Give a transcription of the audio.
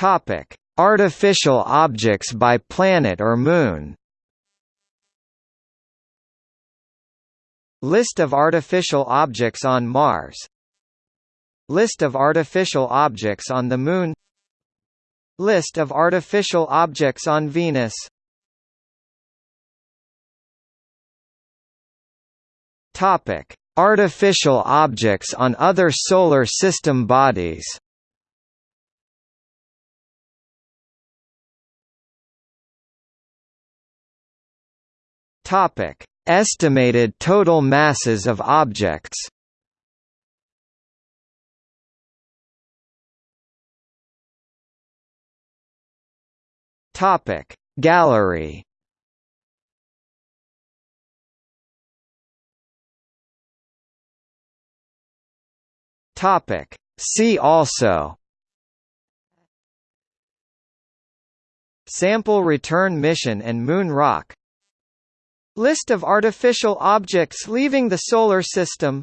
Topic: Artificial objects by planet or moon. List of artificial objects on Mars List of artificial objects on the Moon List of artificial objects on Venus Topic: Artificial objects on other solar system bodies. Topic: Estimated total masses of objects. Topic Gallery. Topic See also. Sample return mission and moon rock List of artificial objects leaving the Solar System